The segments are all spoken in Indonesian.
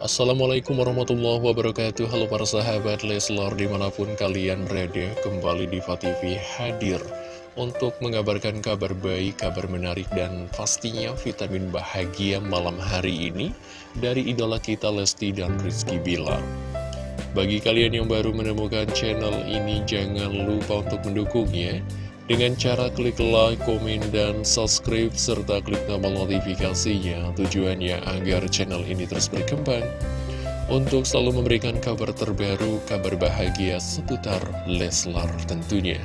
Assalamualaikum warahmatullahi wabarakatuh. Halo para sahabat Leslar di mana pun kalian berada Kembali di TV hadir Untuk mengabarkan kabar baik, kabar menarik Dan pastinya vitamin bahagia malam hari ini Dari idola kita Lesti dan Rizky Bilar. Bagi kalian yang baru menemukan channel ini Jangan lupa untuk mendukungnya dengan cara klik like, komen, dan subscribe, serta klik tombol notifikasinya. Tujuannya agar channel ini terus berkembang untuk selalu memberikan kabar terbaru, kabar bahagia seputar Leslar tentunya.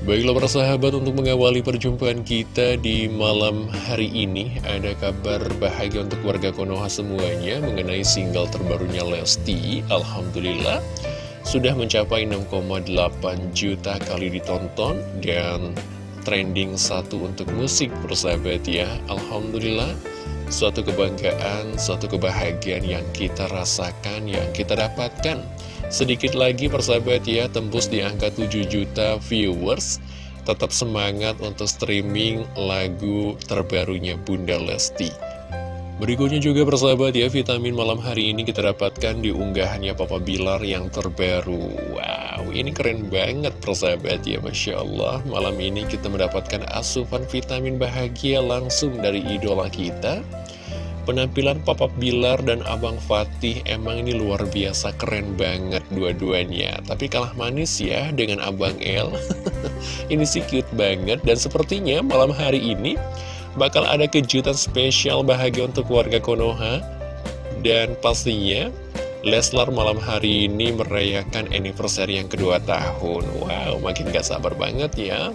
Baiklah para sahabat untuk mengawali perjumpaan kita di malam hari ini Ada kabar bahagia untuk warga Konoha semuanya mengenai single terbarunya Lesti Alhamdulillah sudah mencapai 6,8 juta kali ditonton dan trending satu untuk musik persahabat ya. Alhamdulillah suatu kebanggaan, suatu kebahagiaan yang kita rasakan, yang kita dapatkan. Sedikit lagi persahabat ya tembus di angka 7 juta viewers. Tetap semangat untuk streaming lagu terbarunya Bunda Lesti Berikutnya juga persahabat ya, vitamin malam hari ini kita dapatkan di unggahannya Papa Bilar yang terbaru. Wow, ini keren banget persahabat ya, Masya Allah. Malam ini kita mendapatkan asupan vitamin bahagia langsung dari idola kita. Penampilan Papa Bilar dan Abang Fatih emang ini luar biasa keren banget dua-duanya. Tapi kalah manis ya dengan Abang El. ini sih cute banget dan sepertinya malam hari ini bakal ada kejutan spesial bahagia untuk warga Konoha. Dan pastinya Leslar malam hari ini merayakan anniversary yang kedua tahun. Wow, makin gak sabar banget ya.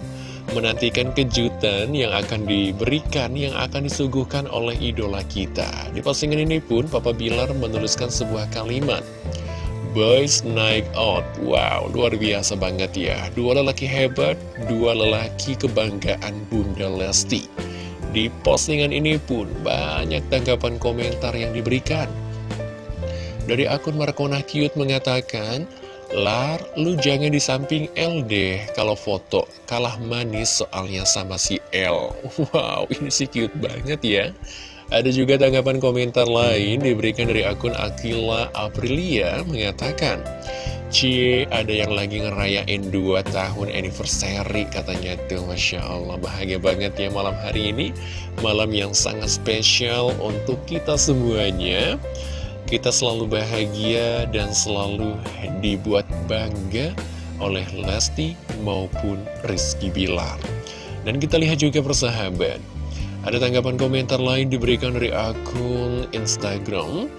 Menantikan kejutan yang akan diberikan, yang akan disuguhkan oleh idola kita. Di postingan ini pun, Papa Bilar menuliskan sebuah kalimat. Boys Night Out Wow, luar biasa banget ya Dua lelaki hebat, dua lelaki kebanggaan Bunda Lesti di postingan ini pun banyak tanggapan komentar yang diberikan. Dari akun Markona Cute mengatakan, Lar, lu jangan di samping L deh kalau foto, kalah manis soalnya sama si L. Wow, ini sih cute banget ya. Ada juga tanggapan komentar lain diberikan dari akun Akila Aprilia mengatakan, Cie, ada yang lagi ngerayain 2 tahun anniversary katanya tuh Masya Allah. Bahagia banget ya malam hari ini. Malam yang sangat spesial untuk kita semuanya. Kita selalu bahagia dan selalu dibuat bangga oleh Lesti maupun Rizky Bilar. Dan kita lihat juga persahabat. Ada tanggapan komentar lain diberikan dari akun Instagram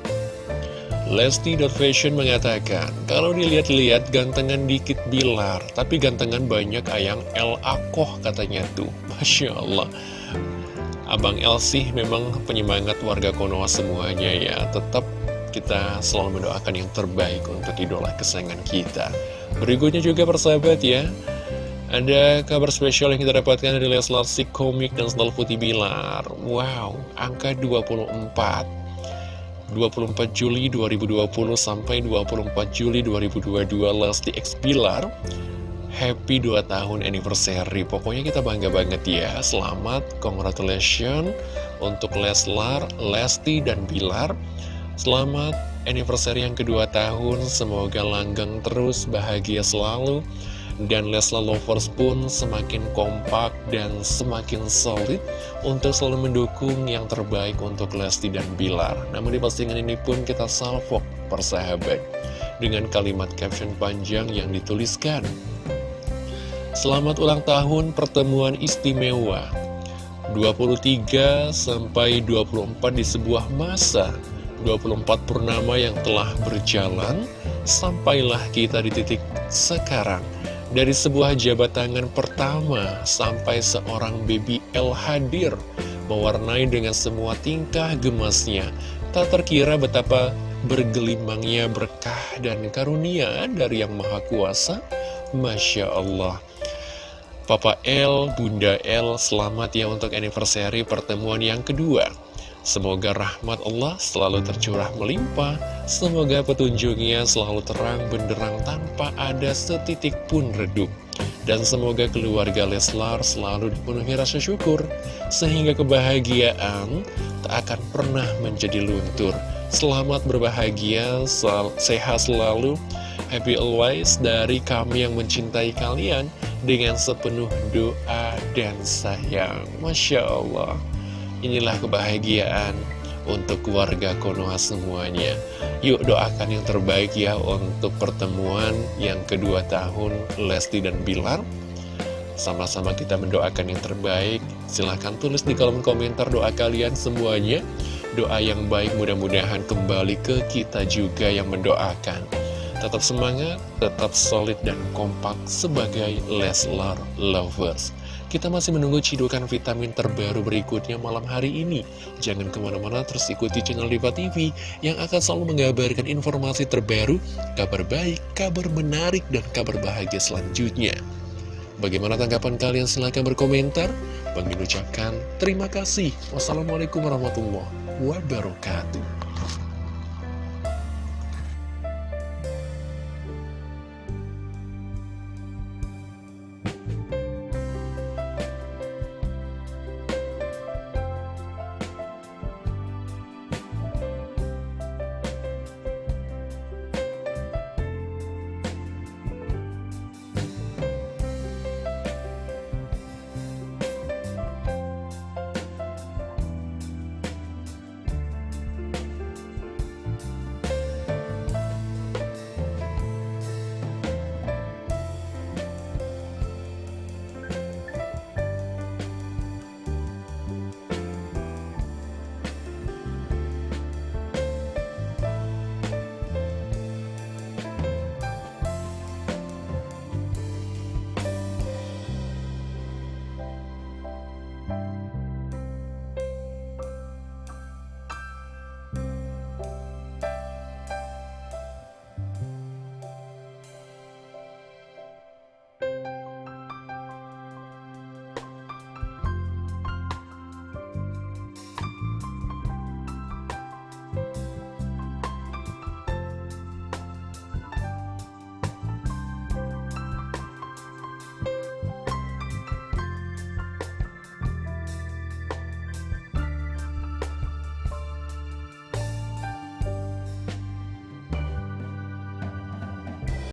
Lesti.Fashion mengatakan, kalau dilihat-lihat gantengan dikit Bilar, tapi gantengan banyak ayang El Akoh katanya tuh. Masya Allah. Abang El sih memang penyemangat warga Konoha semuanya ya. Tetap kita selalu mendoakan yang terbaik untuk idola kesayangan kita. Berikutnya juga persahabat ya. Ada kabar spesial yang kita dapatkan dari Leslar si komik dan Sendal Putih Bilar. Wow, angka 24. 24 Juli 2020 sampai 24 Juli 2022 Lesti X Bilar. Happy 2 tahun anniversary. Pokoknya kita bangga banget ya. Selamat, congratulations Untuk Leslar, Lesti, dan Bilar. Selamat anniversary yang kedua tahun. Semoga langgeng terus, bahagia selalu dan Leslar Lovers pun semakin kompak dan semakin solid untuk selalu mendukung yang terbaik untuk Lesti dan Bilar. Namun di postingan ini pun kita salvok persahabat dengan kalimat caption panjang yang dituliskan. Selamat ulang tahun pertemuan istimewa 23 sampai 24 di sebuah masa 24 purnama yang telah berjalan Sampailah kita di titik sekarang dari sebuah jabat tangan pertama sampai seorang baby L hadir Mewarnai dengan semua tingkah gemasnya Tak terkira betapa bergelimangnya berkah dan karunia dari Yang Maha Kuasa. Masya Allah. Papa L, Bunda L, selamat ya untuk anniversary pertemuan yang kedua Semoga rahmat Allah selalu tercurah melimpah, semoga petunjuknya selalu terang benderang tanpa ada setitik pun redup. Dan semoga keluarga Leslar selalu dipenuhi rasa syukur, sehingga kebahagiaan tak akan pernah menjadi luntur. Selamat berbahagia, sehat selalu, happy always dari kami yang mencintai kalian dengan sepenuh doa dan sayang. Masya Allah, inilah kebahagiaan untuk keluarga Konoha semuanya. Yuk doakan yang terbaik ya untuk pertemuan yang kedua tahun Lesti dan Bilar. Sama-sama kita mendoakan yang terbaik. Silahkan tulis di kolom komentar doa kalian semuanya. Doa yang baik mudah-mudahan kembali ke kita juga yang mendoakan. Tetap semangat, tetap solid dan kompak sebagai Leslar Lovers. Kita masih menunggu cidukan vitamin terbaru berikutnya malam hari ini. Jangan ke mana-mana terus ikuti channel Diva TV yang akan selalu mengabarkan informasi terbaru, kabar baik, kabar menarik, dan kabar bahagia selanjutnya. Bagaimana tanggapan kalian? Silahkan berkomentar. Bang ucapkan terima kasih. Wassalamualaikum warahmatullahi wabarakatuh.